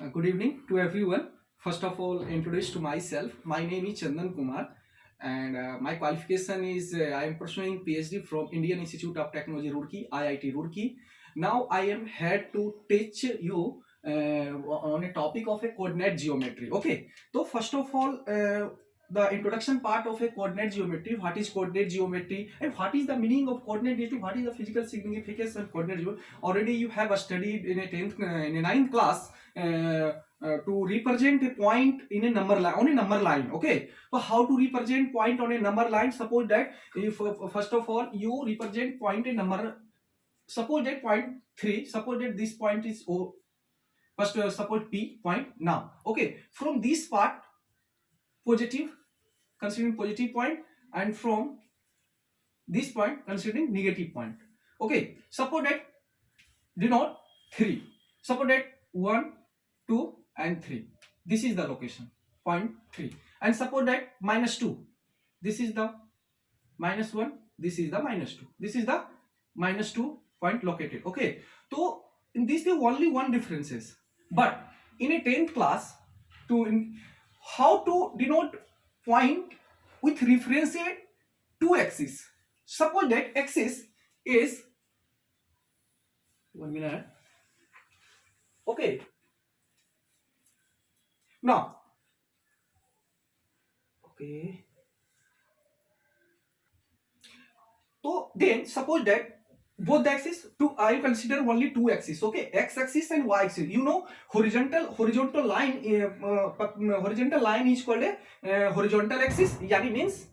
Uh, good evening to everyone. First of all, introduce to myself. My name is Chandan Kumar, and uh, my qualification is uh, I am pursuing PhD from Indian Institute of Technology Roorkee, IIT Roorkee. Now I am here to teach you uh, on a topic of a coordinate geometry. Okay. So first of all, uh, the introduction part of a coordinate geometry. What is coordinate geometry and what is the meaning of coordinate geometry? What is the physical significance of coordinate geometry? Already you have studied in a tenth, uh, in a ninth class. Uh, uh, to represent a point in a number line on a number line okay? So how to represent point on a number line? Suppose that if uh, first of all you represent point a number suppose that point 3 suppose that this point is o first uh, suppose p point now okay? From this part positive considering positive point and from this point considering negative point okay? Suppose that denote 3 suppose that 1 2 and 3 this is the location. Point 3 and suppose that minus 2 this is the minus 1 this is the minus 2 this is the minus 2 point located. Okay. So in this the only one differences. But in a 10th class to in, how to denote point with reference to two axis? Suppose that axis is one minute. Okay now, okay. So then suppose that both the axis to I consider only two axes okay x axis and y axis you know horizontal horizontal line uh, uh, horizontal line is called a uh, horizontal axis yani means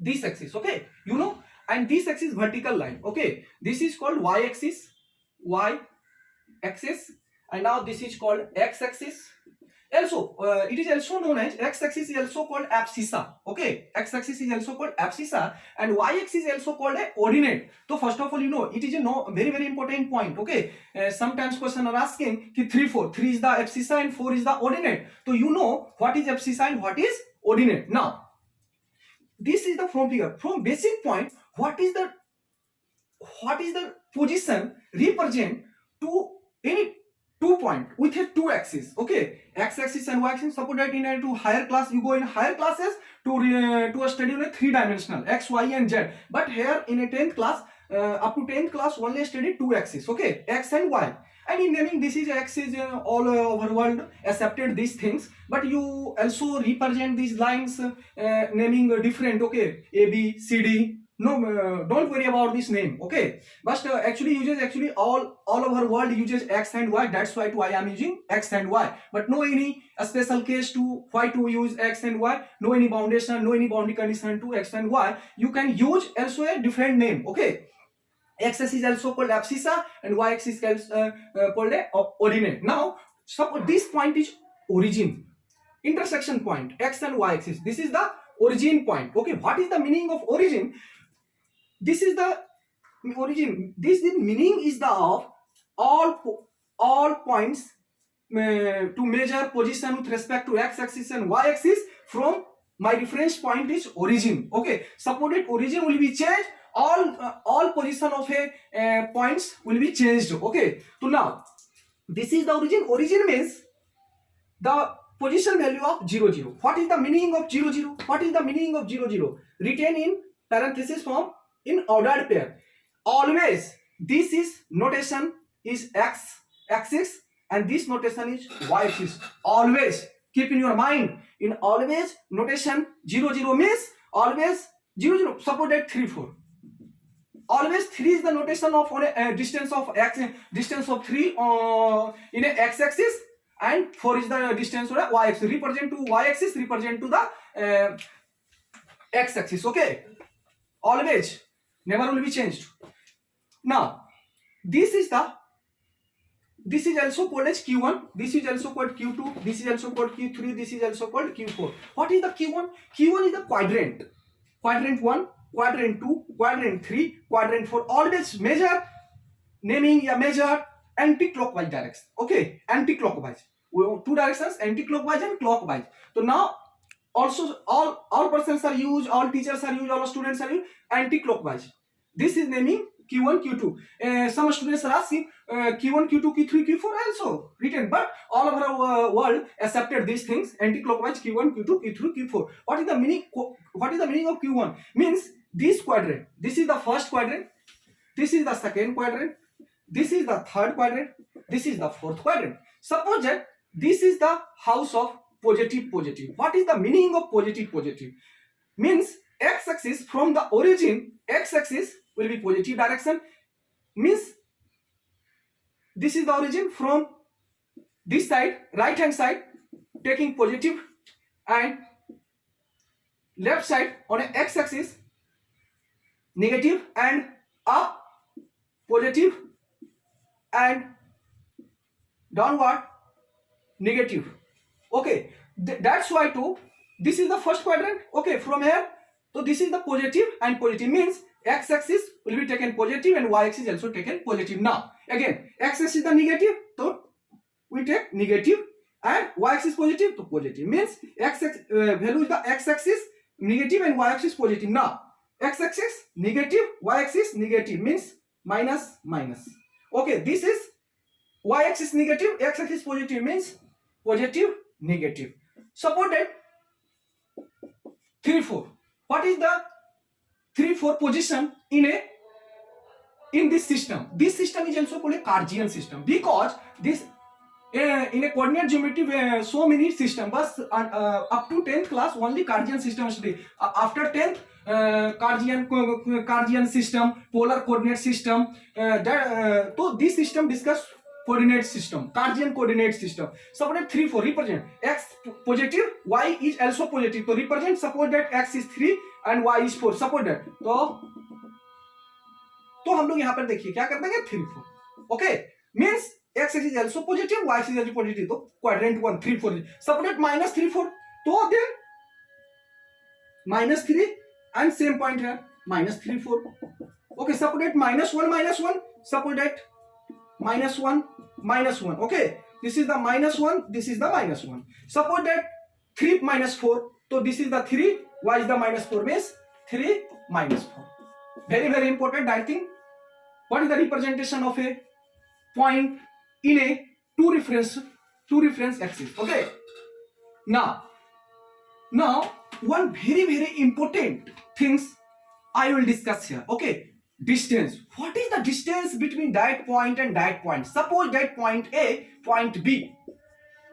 this axis okay you know and this axis vertical line okay this is called y axis y axis and now this is called x axis also uh, it is also known as x-axis is also called abscissa okay? X-axis is also called abscissa and y-axis is also called a ordinate so first of all you know it is a no very very important point okay? Uh, sometimes question are asking ki 3 4 3 is the abscissa and 4 is the ordinate. So you know what is abscissa and what is ordinate. Now this is the from figure from basic point what is the what is the position represent to any two point with a two axis okay? X axis and y axis suppose that in a to higher class you go in higher classes to uh, to a study on a three dimensional x y and z. But here in a 10th class uh, up to 10th class only study two axis okay? X and y. And in naming this is x is uh, all over world accepted these things. But you also represent these lines uh, naming different okay? A b c d no uh, don't worry about this name okay? But uh, actually uses actually all all over world uses x and y that's why i am using x and y. But no any special case to why to use x and y no any foundation no any boundary condition to x and y. You can use also a different name okay? X-axis is also called abscissa and y-axis is uh, uh, called a ordinate. Now suppose this point is origin intersection point x and y-axis this is the origin point okay? What is the meaning of origin this is the origin. This the meaning is the of all all points uh, to measure position with respect to x-axis and y-axis from my reference point is origin. Okay. Supported origin will be changed all uh, all position of a uh, points will be changed. Okay. So now this is the origin. Origin means the position value of 0 0 what is the meaning of 0 0 what is the meaning of 0 0 written in parenthesis form in ordered pair. Always this is notation is x axis and this notation is y axis always keep in your mind in always notation 0 0 means always 0 0 suppose that 3 4 always 3 is the notation of a, uh, distance of x distance of 3 uh, in a x axis and 4 is the distance on a y axis represent to y axis represent to the uh, x axis okay? Always never will be changed. Now this is the this is also called as q1 this is also called q2 this is also called q3 this is also called q4 what is the q1 q1 is the quadrant. Quadrant 1 quadrant 2 quadrant 3 quadrant 4 always measure naming a measure anti-clockwise direction. Okay anti-clockwise. Two directions anti-clockwise and clockwise. So now also all all persons are used all teachers are used all students are used anti-clockwise. This is naming q1 q2 uh, some students are asking uh, q1 q2 q3 q4 also written but all over our uh, world accepted these things anti-clockwise q1 q2 q3 q4 what is the meaning what is the meaning of q1 means this quadrant. This is the first quadrant. This is the second quadrant. This is the third quadrant. This is the fourth quadrant. Suppose that this is the house of positive positive. What is the meaning of positive positive? Means x-axis from the origin x-axis will be positive direction. Means this is the origin from this side right hand side taking positive and left side on a x-axis negative and up positive and downward negative okay Th that's why too this is the first quadrant. Okay from here so this is the positive and positive means x-axis will be taken positive and y-axis also taken positive now. Again x-axis is the negative so we take negative and y-axis positive to positive means x uh, value is the x-axis negative and y-axis positive now. X-axis negative y-axis negative means minus minus. Okay this is y-axis negative x-axis positive means positive negative suppose that 3 4 what is the 3 4 position in a in this system this system is also called a Cartesian system because this uh, in a coordinate geometry uh, so many system but uh, up to 10th class only Cartesian system study uh, after 10th uh, Cartesian Cartesian system polar coordinate system uh, that uh, coordinate system Cartesian coordinate system suppose 3 4 represent x positive y is also positive तो represent suppose that x is 3 and y is 4 suppose that तो तो हम लोग यहाँ पर देखिए, क्या कर देंगे 3 4 okay means x is also positive y is also positive तो क्वाड्रेंट 1 3 4 सपोज़ दैट 3 4 तो देन 3 एंड सेम पॉइंट है. 3 4 okay suppose that -1 -1 suppose that minus 1 minus 1 okay this is the minus 1 this is the minus 1 suppose that 3 minus 4 so this is the 3 why is the minus 4 means 3 minus 4 very very important I think. What is the representation of a point in a two reference two reference axis? Okay. Now now one very very important things I will discuss here. Okay distance. What is the distance between that point and that point? Suppose that point a point b.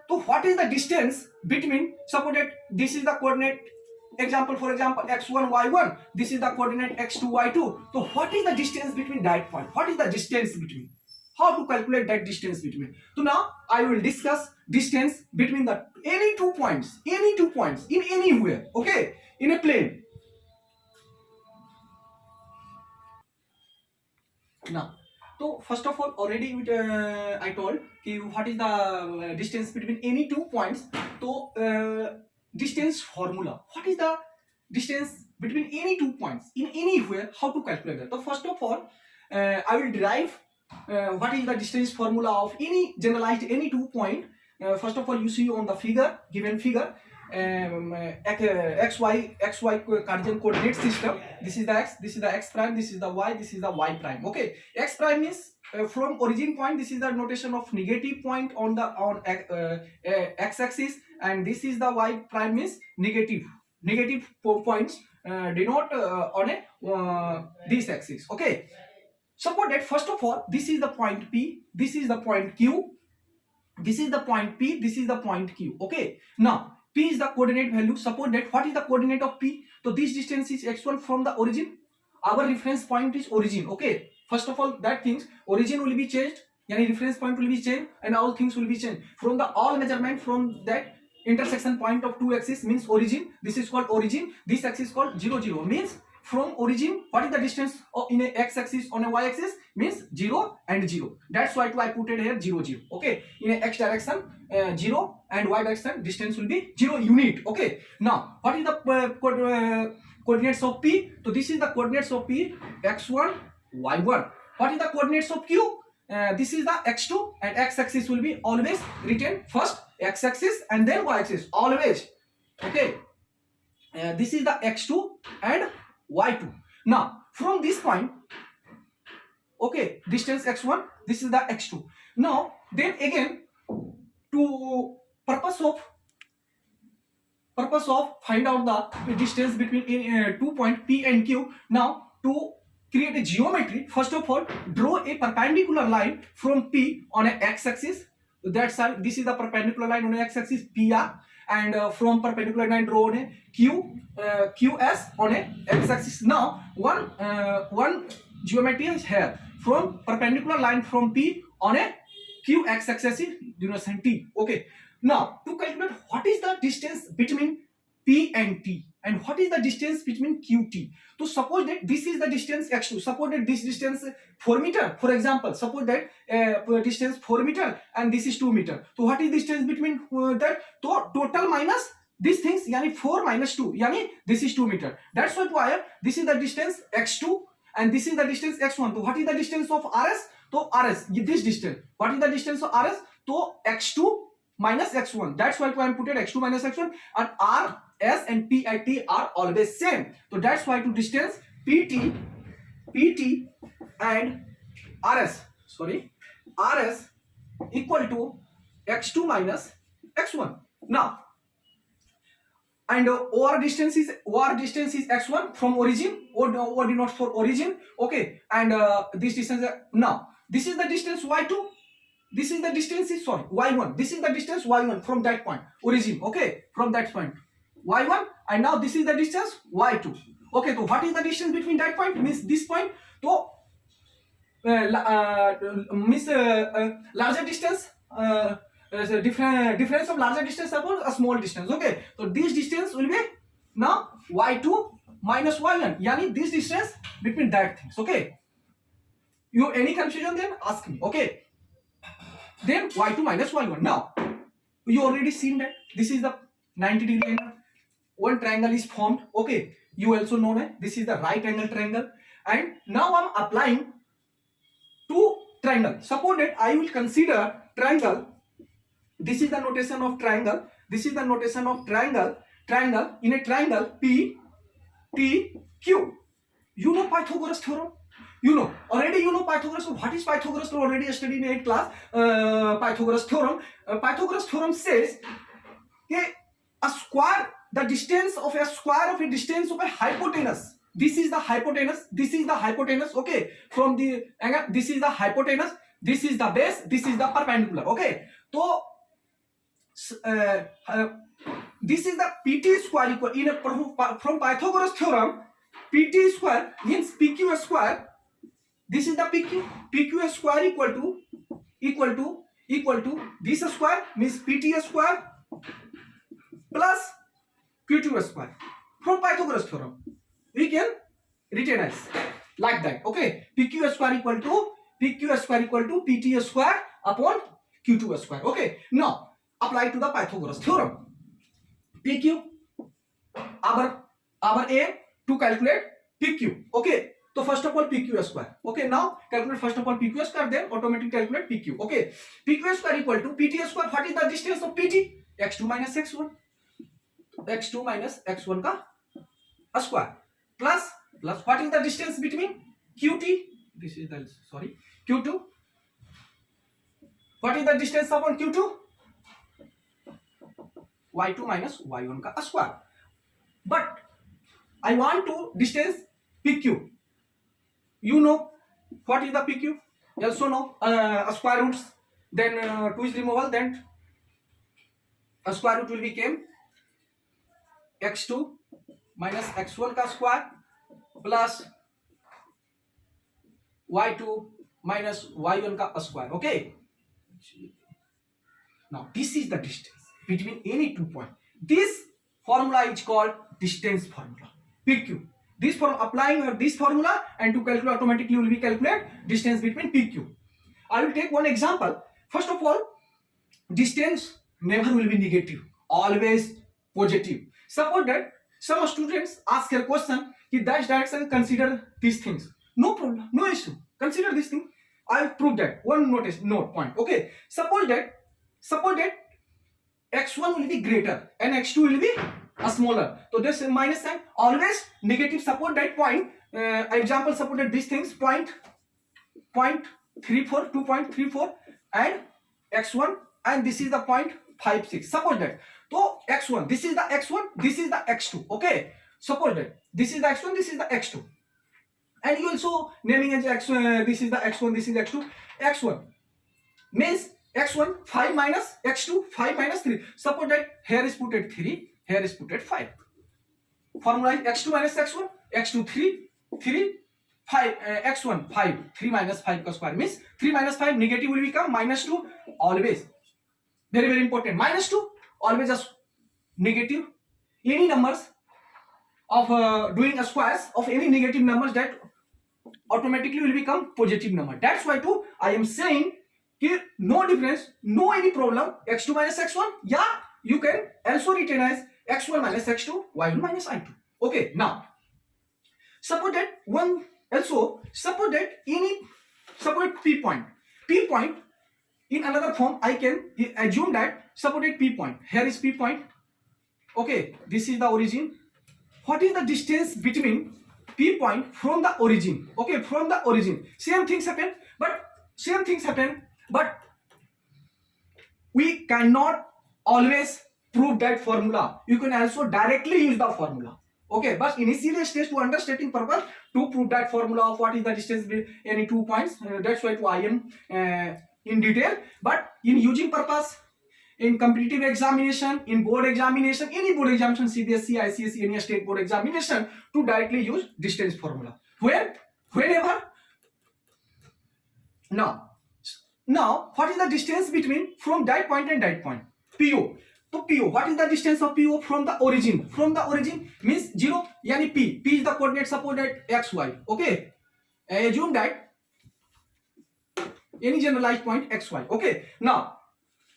So what is the distance between suppose that this is the coordinate example for example x1 y1 this is the coordinate x2 y2 so what is the distance between that point? What is the distance between? How to calculate that distance between? So now i will discuss distance between the any two points any two points in anywhere okay? In a plane now so first of all already uh, i told ki what is the uh, distance between any two points? so uh, distance formula. What is the distance between any two points in anywhere how to calculate that? So first of all uh, i will derive uh, what is the distance formula of any generalized any two point. Uh, first of all you see on the figure given figure xy xy coordinate system. This is the x, this is the x prime, this is the y, this is the y prime. Okay, x prime is uh, from origin point. This is the notation of negative point on the on uh, uh, x axis, and this is the y prime is negative negative points uh, denote uh, on a uh, this axis. Okay. Suppose that first of all, this is the point P, this is the point Q, this is the point P, this is the point Q. Okay. Now P is the coordinate value. Suppose that what is the coordinate of P? So this distance is x1 from the origin. Our reference point is origin. Okay. First of all, that things origin will be changed. Yani reference point will be changed and all things will be changed. From the all measurement from that intersection point of two axes means origin. This is called origin. This axis called 0, 0 means from origin what is the distance in a x-axis on a y-axis means 0 and 0 that's why i put it here 0 0 okay? In a x direction uh, 0 and y direction distance will be 0 unit. Okay? Now what is the uh, co uh, coordinates of p? So this is the coordinates of p x1 y1 what is the coordinates of q? Uh, this is the x2 and x-axis will be always written first x-axis and then y-axis always. Okay? Uh, this is the x2 and y2 now from this point okay distance x1 this is the x2 now then again to purpose of purpose of find out the distance between uh, two point P and Q. Now to create a geometry, first of all, draw a perpendicular line from P on a x-axis. That's how this is the perpendicular line on x-axis PR, and uh, from perpendicular line drawn a Q uh, QS on a x-axis. Now one uh, one geometry is here from perpendicular line from P on a Q x-axis denotation T. Okay. Now to calculate what is the distance between P and T and what is the distance between QT. So suppose that this is the distance x2. Suppose that this distance 4 meter. For example, suppose that uh, distance 4 meter and this is 2 meter. So what is distance between uh, that? So total minus these things yani 4 minus 2 yani this is 2 meter. That's what why this is the distance x2 and this is the distance x1. So what is the distance of RS? So RS this distance. What is the distance of RS? So x2 minus x1. That's why I am put it x2 minus x1 and R S and P and T are always same. So that's why to distance PT, PT and RS, sorry, RS equal to x2 minus x1. Now, and uh, OR distance is OR distance is x1 from origin or or denotes for origin. Okay, and uh, this distance uh, now this is the distance y2. This is the distance is sorry y1. This is the distance y1 from that point origin. Okay, from that point y1 and now this is the distance y2 okay so what is the distance between that point means this point? So uh, uh, means uh, uh, larger distance uh, different difference of larger distance upon a small distance. Okay so this distance will be now y2 minus y1 yani this distance between that things. Okay. You any confusion then? Ask me. Okay. Then y2 minus y1 now you already seen that this is the 90 degree angle one triangle is formed okay you also know that this is the right angle triangle and now i'm applying two triangle suppose that i will consider triangle this is the notation of triangle this is the notation of triangle triangle in a triangle p t q you know pythagoras theorem you know already you know pythagoras so what is pythagoras you already studied in 8 class uh, pythagoras theorem uh, pythagoras theorem says okay, a square the distance of a square of a distance of a hypotenuse. This is the hypotenuse this is the hypotenuse okay. From the angle this is the hypotenuse this is the base this is the perpendicular okay. So uh, uh, this is the pt square equal in a from pythagoras theorem pt square means pq square. This is the pq pq square equal to equal to equal to this square means pt square plus q2 square from Pythagoras theorem. We can retain as like that. Okay, pq square equal to pq square equal to pt square upon q2 square. Okay, now apply to the Pythagoras theorem. pq our our aim to calculate pq. Okay, so first of all pq square. Okay, now calculate first of all pq square, then automatically calculate pq. Okay, pq square equal to pt square. What is the distance of pt? x2 minus x1 x2 minus x1 का square. Plus plus what is the distance between qt this is the sorry q2 what is the distance upon q2 y2 minus y1 का square. But i want to distance pq you know what is the pq you also know uh, square roots then uh, 2 is removal then a square root will become X two minus X one का square plus Y two minus Y one का square okay now this is the distance between any two point this formula is called distance formula P Q this form applying this formula and to calculate automatically will be calculate distance between P Q I will take one example first of all distance never will be negative always positive Suppose that some students ask a question, that direction consider these things. No problem, no issue. Consider this thing. I will prove that. One notice, note point. Okay. Suppose that, suppose that x1 will be greater and x2 will be a smaller. So this minus sign always negative. Suppose that point. Uh, example, suppose that these things point point three four two point three four and x1 and this is the point five six. Suppose that. So x1, this is the x1, this is the x2. Okay. Suppose that this is the x1, this is the x2. And you also naming as x1, uh, this is the x1, this is x2. x1 means x1 5 minus x2 5 minus 3. Suppose that here is put at 3, here is put at 5. Formula is x2 minus x1, x2 3, 3, 5, uh, x1 5, 3 minus 5 का square means 3 minus 5 negative will become minus 2 always. Very very important. Minus 2 always a negative. Any numbers of uh, doing a squares of any negative numbers that automatically will become positive number. That's why too I am saying here no difference, no any problem. x2 minus x1. Yeah, you can also written as x1 minus x2, y1 minus i2. Okay, now suppose that one also suppose that any suppose p point p point in another form I can assume that suppose p point here is p point. Okay, this is the origin. What is the distance between p point from the origin? Okay, from the origin. Same things happen, but same things happen but we cannot always prove that formula you can also directly use the formula okay but initially stage to understanding purpose to prove that formula of what is the distance between any two points uh, that's why to i am uh, in detail but in using purpose in competitive examination in board examination any board examination cbsc icse any state board examination to directly use distance formula when whenever now now, what is the distance between from that point and that point? PO. So PO, what is the distance of PO from the origin? From the origin means 0, yani P. P is the coordinate suppose that XY. Okay. Assume that any generalized point XY. Okay. Now,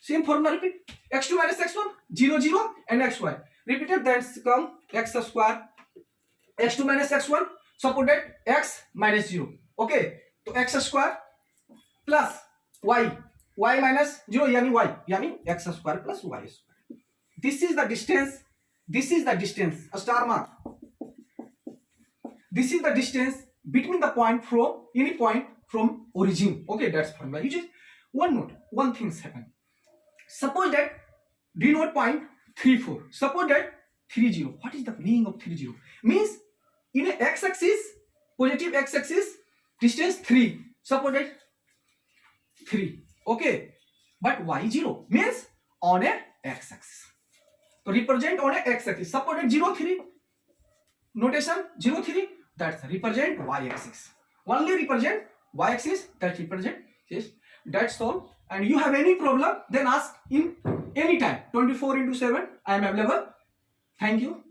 same formula repeat. X2 minus X1, 0, 0 and XY. Repeated that's come X square. X2 minus X1, suppose that X minus 0. Okay. So X square plus y y minus 0 yani y yani x square plus y square this is the distance this is the distance a star mark this is the distance between the point from any point from origin okay that's formula you just one note one things happen suppose that denote point 3 4 suppose that 3 0 what is the meaning of 3 0 means in a x axis positive x axis distance 3 suppose that 3 okay but y0 means on a x-axis to represent on a x-axis suppose that 0 3 notation 0 3 that's represent y-axis only represent y-axis that represent yes. That's all and you have any problem then ask in any time. 24 into 7 i am available. Thank you